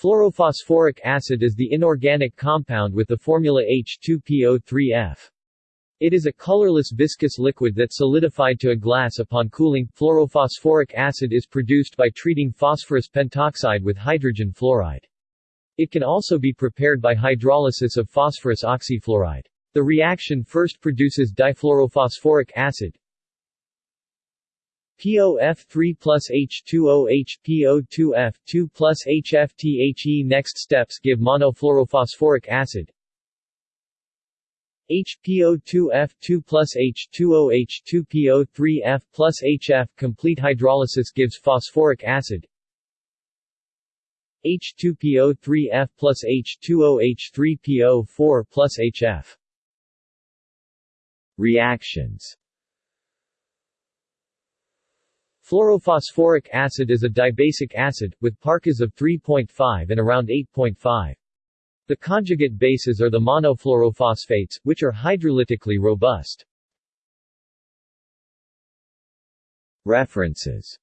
Fluorophosphoric acid is the inorganic compound with the formula H2PO3F. It is a colorless viscous liquid that solidified to a glass upon cooling. Fluorophosphoric acid is produced by treating phosphorus pentoxide with hydrogen fluoride. It can also be prepared by hydrolysis of phosphorus oxyfluoride. The reaction first produces difluorophosphoric acid, POF3 plus H2OH, PO2F, 2 plus HFTHE Next steps give monofluorophosphoric acid, HPO2F 2 plus H2OH 2PO3F plus HF Complete hydrolysis gives phosphoric acid. H2PO3F plus H2OH 3PO4 plus HF Reactions Fluorophosphoric acid is a dibasic acid, with pKas of 3.5 and around 8.5. The conjugate bases are the monofluorophosphates, which are hydrolytically robust. References